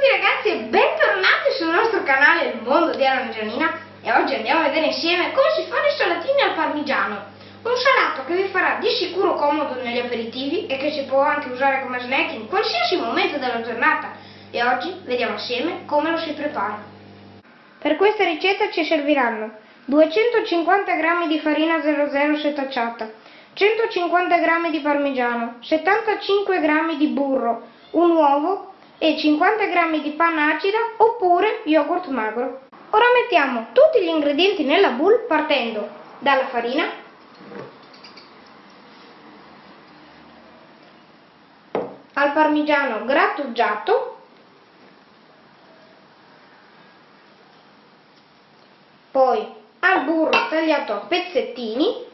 tutti ragazzi e bentornati sul nostro canale Il Mondo di Anna Gianina e oggi andiamo a vedere insieme come si fanno i salatini al parmigiano. Un salato che vi farà di sicuro comodo negli aperitivi e che si può anche usare come snack in qualsiasi momento della giornata. E oggi vediamo assieme come lo si prepara. Per questa ricetta ci serviranno 250 g di farina 00 setacciata, 150 g di parmigiano, 75 g di burro, un uovo e 50 g di panna acida oppure yogurt magro. Ora mettiamo tutti gli ingredienti nella bowl partendo dalla farina, al parmigiano grattugiato, poi al burro tagliato a pezzettini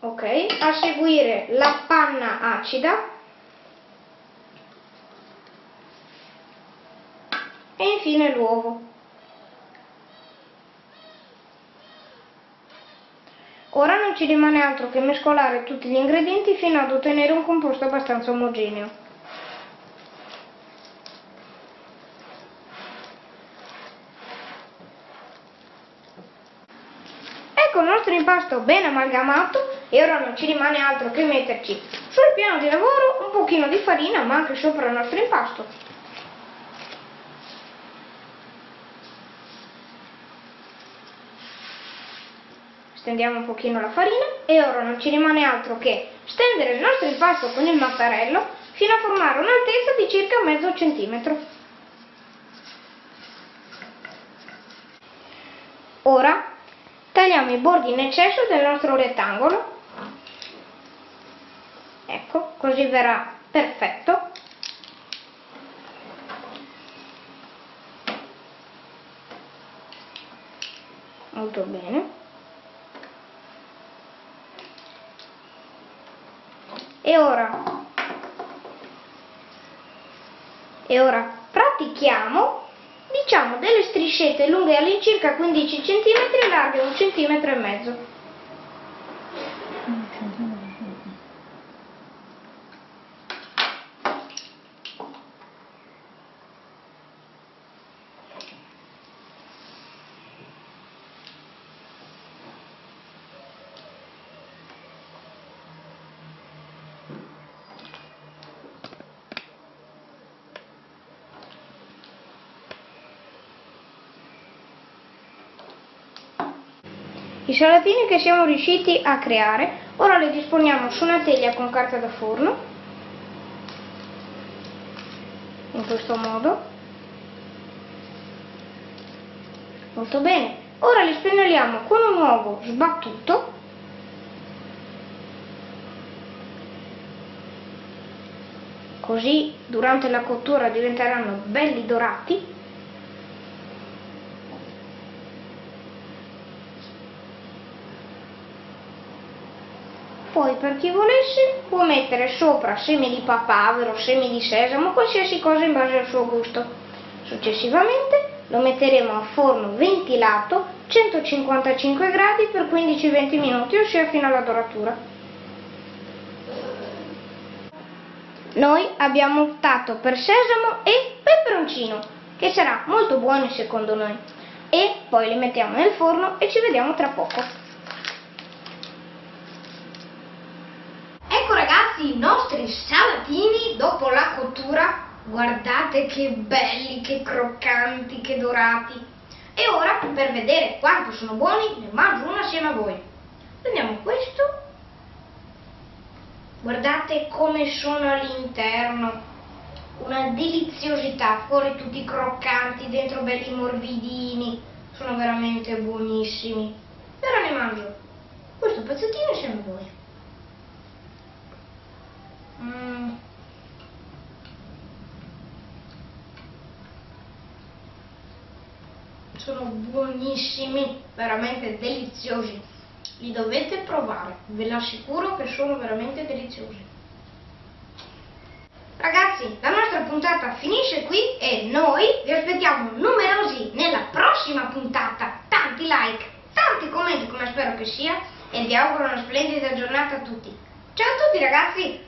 ok a seguire la panna acida. E infine l'uovo. Ora non ci rimane altro che mescolare tutti gli ingredienti fino ad ottenere un composto abbastanza omogeneo. Ecco il nostro impasto ben amalgamato e ora non ci rimane altro che metterci sul piano di lavoro un pochino di farina ma anche sopra il nostro impasto. Stendiamo un pochino la farina e ora non ci rimane altro che stendere il nostro impasto con il mattarello fino a formare un'altezza di circa mezzo centimetro. Ora tagliamo i bordi in eccesso del nostro rettangolo ecco così verrà perfetto. Molto bene. E ora e ora pratichiamo diciamo delle striscette lunghe all'incirca 15 cm e larghe 1 cm e mezzo I salatini che siamo riusciti a creare, ora li disponiamo su una teglia con carta da forno, in questo modo. Molto bene. Ora li spennelliamo con un uovo sbattuto così durante la cottura diventeranno belli dorati poi per chi volesse può mettere sopra semi di papavero, semi di sesamo, qualsiasi cosa in base al suo gusto. Successivamente lo metteremo a forno ventilato 155 gradi per 15-20 minuti, ossia fino alla doratura. Noi abbiamo optato per sesamo e peperoncino, che sarà molto buono secondo noi. E poi li mettiamo nel forno e ci vediamo tra poco. I nostri salatini dopo la cottura. Guardate che belli, che croccanti, che dorati. E ora, per vedere quanto sono buoni, ne mangio uno assieme a voi. Prendiamo questo. Guardate come sono all'interno. Una deliziosità, fuori tutti croccanti, dentro belli morbidini. Sono veramente buonissimi. E ora ne mangio questo pezzettino insieme a voi. Mm. Sono buonissimi, veramente deliziosi. Li dovete provare, ve l'assicuro che sono veramente deliziosi. Ragazzi, la nostra puntata finisce qui e noi vi aspettiamo numerosi nella prossima puntata. Tanti like, tanti commenti come spero che sia e vi auguro una splendida giornata a tutti. Ciao a tutti ragazzi!